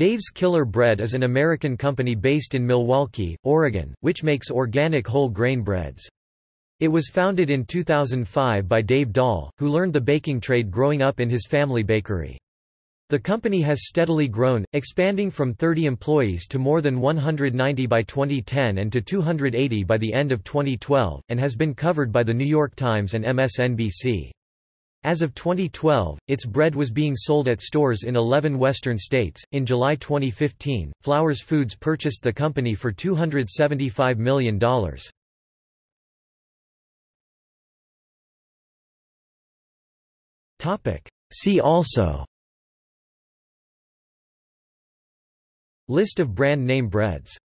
Dave's Killer Bread is an American company based in Milwaukie, Oregon, which makes organic whole grain breads. It was founded in 2005 by Dave Dahl, who learned the baking trade growing up in his family bakery. The company has steadily grown, expanding from 30 employees to more than 190 by 2010 and to 280 by the end of 2012, and has been covered by The New York Times and MSNBC. As of 2012, its bread was being sold at stores in 11 western states. In July 2015, Flowers Foods purchased the company for $275 million. Topic: See also List of brand name breads